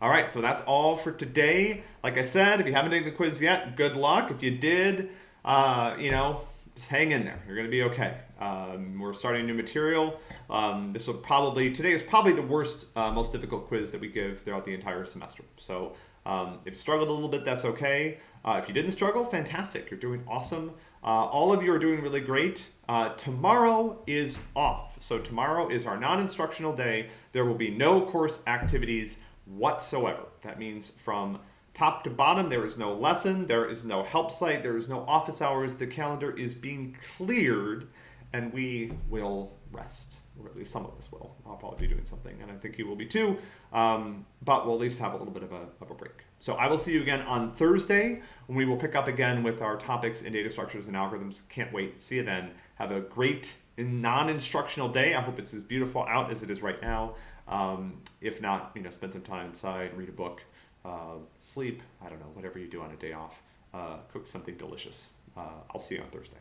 All right, so that's all for today. Like I said, if you haven't taken the quiz yet, good luck. If you did, uh, you know, just hang in there. You're going to be okay. Um, we're starting new material. Um, this will probably, today is probably the worst, uh, most difficult quiz that we give throughout the entire semester. So um, if you struggled a little bit, that's okay. Uh, if you didn't struggle, fantastic. You're doing awesome. Uh, all of you are doing really great. Uh, tomorrow is off. So tomorrow is our non-instructional day. There will be no course activities whatsoever. That means from top to bottom, there is no lesson, there is no help site, there is no office hours. The calendar is being cleared and we will rest, or at least some of us will. I'll probably be doing something, and I think you will be too, um, but we'll at least have a little bit of a, of a break. So I will see you again on Thursday, when we will pick up again with our topics in data structures and algorithms. Can't wait. See you then. Have a great non-instructional day. I hope it's as beautiful out as it is right now. Um, if not, you know, spend some time inside, read a book, uh, sleep, I don't know, whatever you do on a day off, uh, cook something delicious. Uh, I'll see you on Thursday.